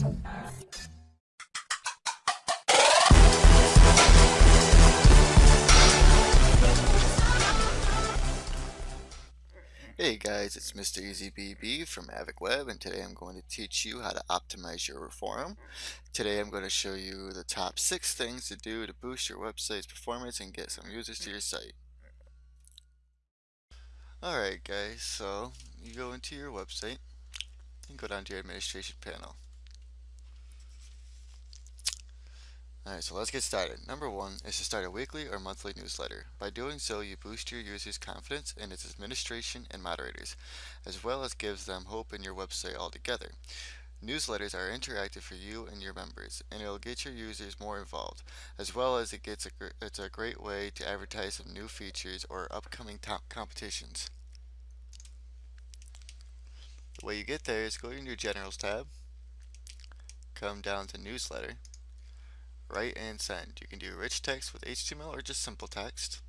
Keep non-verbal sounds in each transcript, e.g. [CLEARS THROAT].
Hey guys, it's Mr. EasyBB from AvicWeb and today I'm going to teach you how to optimize your forum. Today I'm going to show you the top 6 things to do to boost your website's performance and get some users to your site. Alright guys, so you go into your website and go down to your administration panel. Alright, so let's get started. Number one is to start a weekly or monthly newsletter. By doing so, you boost your users' confidence in its administration and moderators, as well as gives them hope in your website altogether. Newsletters are interactive for you and your members, and it'll get your users more involved, as well as it gets a it's a great way to advertise some new features or upcoming top competitions. The way you get there is go to your Generals tab, come down to Newsletter, write and send. You can do rich text with HTML or just simple text.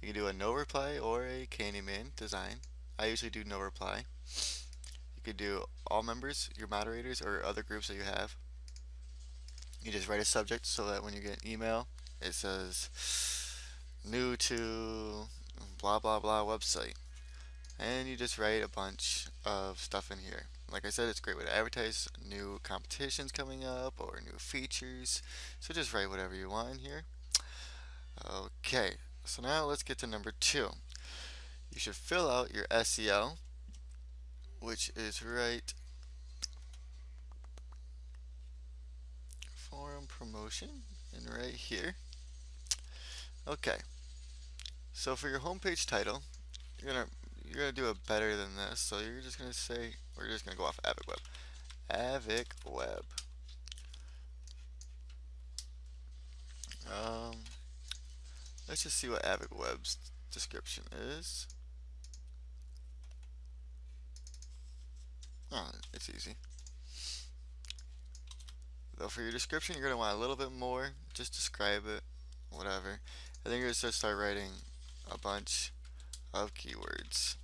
You can do a no reply or a Candyman design. I usually do no reply. You could do all members, your moderators, or other groups that you have. You just write a subject so that when you get an email, it says new to blah blah blah website. And you just write a bunch of stuff in here. Like I said, it's a great way to advertise new competitions coming up or new features. So just write whatever you want in here. Okay, so now let's get to number two. You should fill out your SEO, which is right forum promotion and right here. Okay, so for your homepage title, you're gonna you're gonna do it better than this. So you're just gonna say we're just gonna go off avic AvicWeb. AvicWeb. Um, let's just see what AvicWeb's description is. Oh, it's easy. Though for your description, you're going to want a little bit more. Just describe it, whatever. I think you're to start writing a bunch of keywords.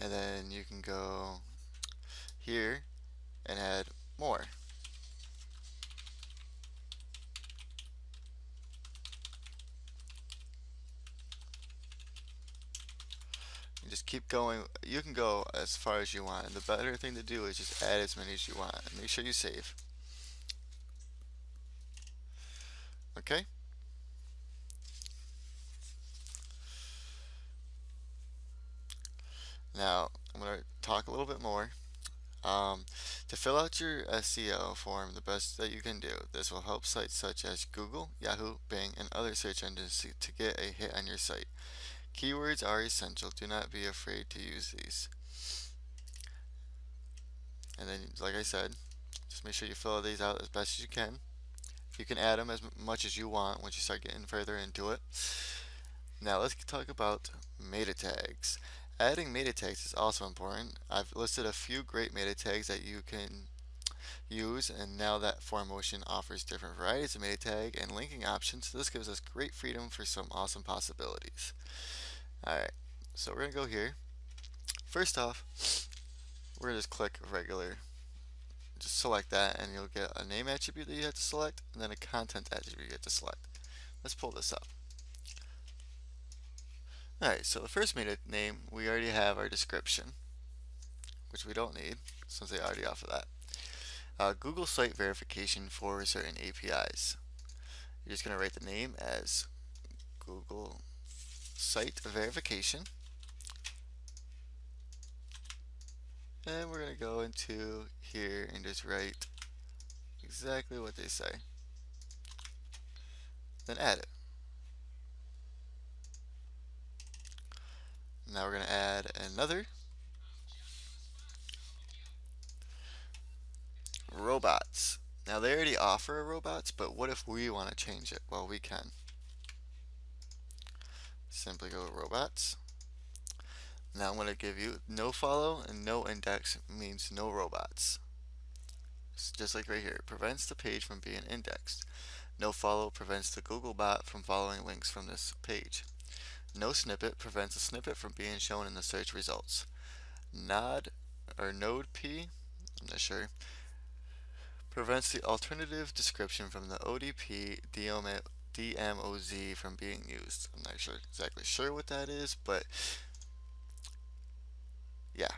And then you can go here and add more. Keep going. You can go as far as you want. And the better thing to do is just add as many as you want. And make sure you save. Okay? Now, I'm going to talk a little bit more. Um, to fill out your SEO form the best that you can do, this will help sites such as Google, Yahoo, Bing, and other search engines to get a hit on your site. Keywords are essential. Do not be afraid to use these. And then, like I said, just make sure you fill these out as best as you can. You can add them as much as you want once you start getting further into it. Now let's talk about meta tags. Adding meta tags is also important. I've listed a few great meta tags that you can use and now that Forumotion offers different varieties of meta tag and linking options this gives us great freedom for some awesome possibilities. Alright, so we're going to go here. First off, we're going to just click regular. Just select that and you'll get a name attribute that you have to select and then a content attribute you have to select. Let's pull this up. Alright, so the first meta name, we already have our description, which we don't need since they already offer that. Uh, Google Site Verification for certain APIs. You're just going to write the name as Google site verification. And we're going to go into here and just write exactly what they say. Then add it. Now we're going to add another robots. Now they already offer a robots, but what if we want to change it? Well, we can simply go robots. Now I'm going to give you no follow and no index means no robots. Just like right here, it prevents the page from being indexed. No follow prevents the Google bot from following links from this page. No snippet prevents a snippet from being shown in the search results. Nod or Node P, I'm not sure, prevents the alternative description from the ODP DMOZ from being used. I'm not sure exactly sure what that is, but yeah.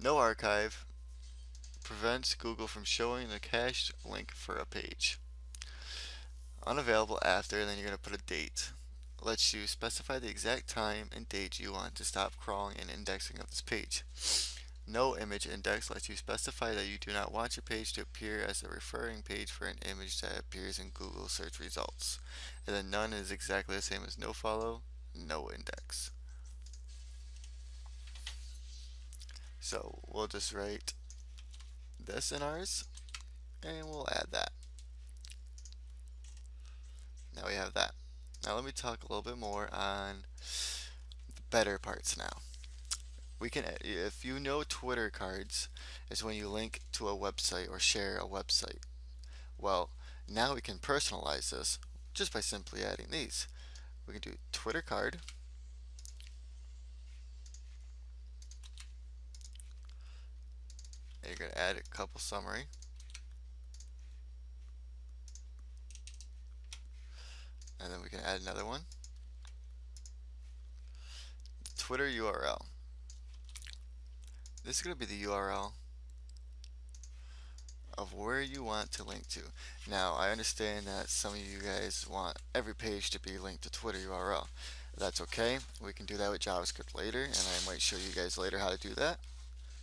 No archive prevents Google from showing the cached link for a page. Unavailable after, then you're going to put a date lets you specify the exact time and date you want to stop crawling and indexing of this page. No image index lets you specify that you do not want your page to appear as a referring page for an image that appears in Google search results. And then none is exactly the same as no follow, no index. So we'll just write this in ours and we'll add that. Now we have that. Now let me talk a little bit more on the better parts now. We can, uh, if you know Twitter cards is when you link to a website or share a website. Well, now we can personalize this just by simply adding these. We can do Twitter card. And you're going to add a couple summary. and then we can add another one Twitter URL this is going to be the URL of where you want to link to. Now I understand that some of you guys want every page to be linked to Twitter URL that's okay. We can do that with JavaScript later and I might show you guys later how to do that.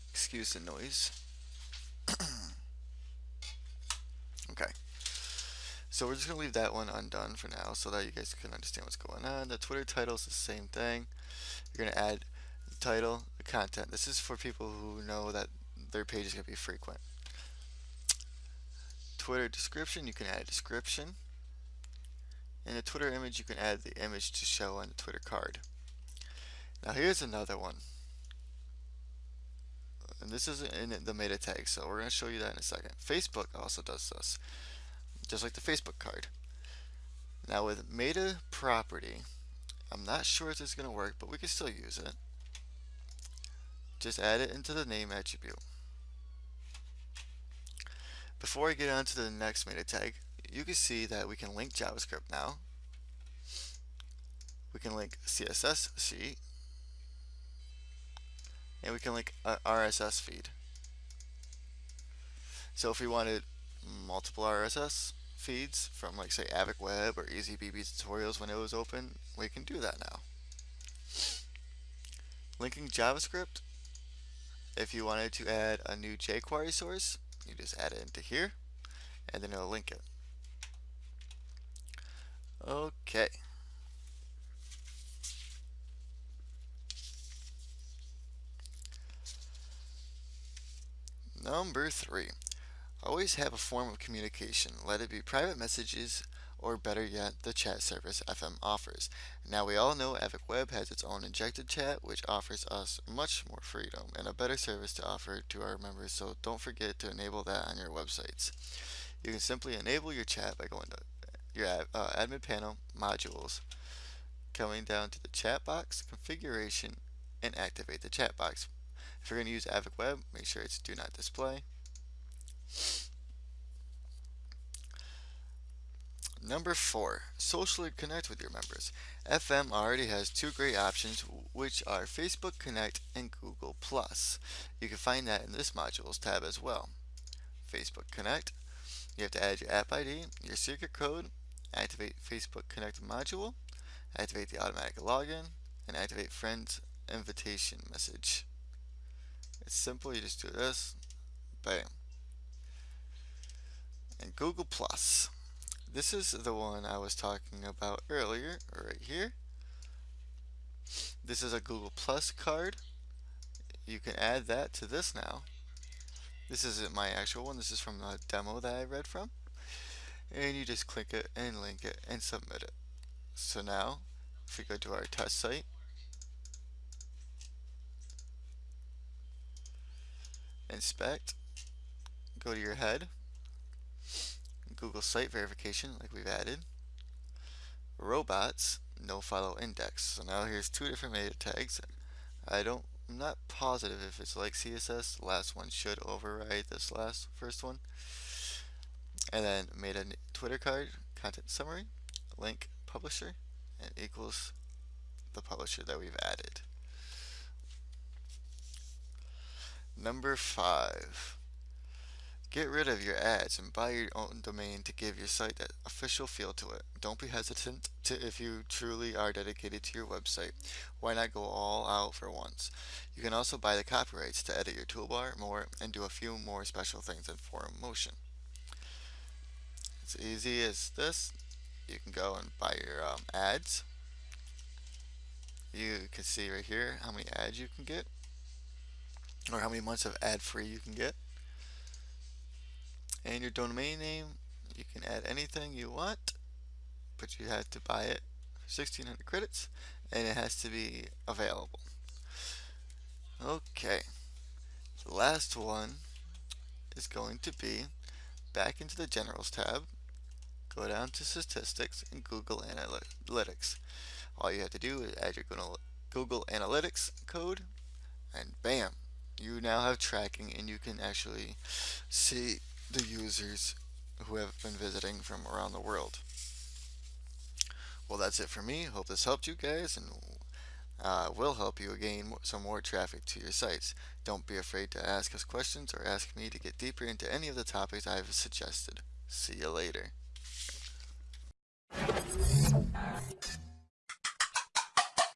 Excuse the noise. [CLEARS THROAT] Okay. So we're just going to leave that one undone for now so that you guys can understand what's going on. The Twitter title is the same thing. You're going to add title, the content. This is for people who know that their page is going to be frequent. Twitter description, you can add a description. In the Twitter image, you can add the image to show on the Twitter card. Now here's another one. And this is in the meta tag, so we're going to show you that in a second. Facebook also does this just like the Facebook card. Now with meta property, I'm not sure if this is going to work, but we can still use it. Just add it into the name attribute. Before I get on to the next meta tag, you can see that we can link JavaScript now. We can link CSS sheet. And we can link RSS feed. So if we wanted multiple RSS feeds from like say AvicWeb or EasyBB tutorials when it was open, we can do that now. Linking JavaScript, if you wanted to add a new jQuery source, you just add it into here and then it'll link it. Okay. Number three, Always have a form of communication, let it be private messages or better yet, the chat service FM offers. Now we all know Avic Web has its own injected chat which offers us much more freedom and a better service to offer to our members so don't forget to enable that on your websites. You can simply enable your chat by going to your uh, admin panel, modules, coming down to the chat box, configuration, and activate the chat box. If you're going to use Avic Web, make sure it's do not display. Number four, socially connect with your members. FM already has two great options, which are Facebook Connect and Google Plus. You can find that in this modules tab as well. Facebook Connect, you have to add your app ID, your secret code, activate Facebook Connect module, activate the automatic login, and activate friends invitation message. It's simple, you just do this, bam. And Google Plus. This is the one I was talking about earlier, right here. This is a Google Plus card. You can add that to this now. This isn't my actual one, this is from a demo that I read from. And you just click it and link it and submit it. So now, if we go to our test site, inspect, go to your head, Google site verification like we've added. Robots, no follow index. So now here's two different meta tags. I don't, I'm not positive if it's like CSS. The last one should override this last first one. And then made a Twitter card, content summary, link publisher, and equals the publisher that we've added. Number five. Get rid of your ads and buy your own domain to give your site that official feel to it. Don't be hesitant to if you truly are dedicated to your website. Why not go all out for once? You can also buy the copyrights to edit your toolbar more and do a few more special things in Forumotion. It's easy as this. You can go and buy your um, ads. You can see right here how many ads you can get or how many months of ad free you can get and your domain name you can add anything you want but you have to buy it for 1600 credits and it has to be available. Okay the last one is going to be back into the generals tab go down to statistics and Google Analytics. All you have to do is add your Google Analytics code and bam you now have tracking and you can actually see the users who have been visiting from around the world. Well, that's it for me. Hope this helped you guys and uh, will help you gain some more traffic to your sites. Don't be afraid to ask us questions or ask me to get deeper into any of the topics I've suggested. See you later.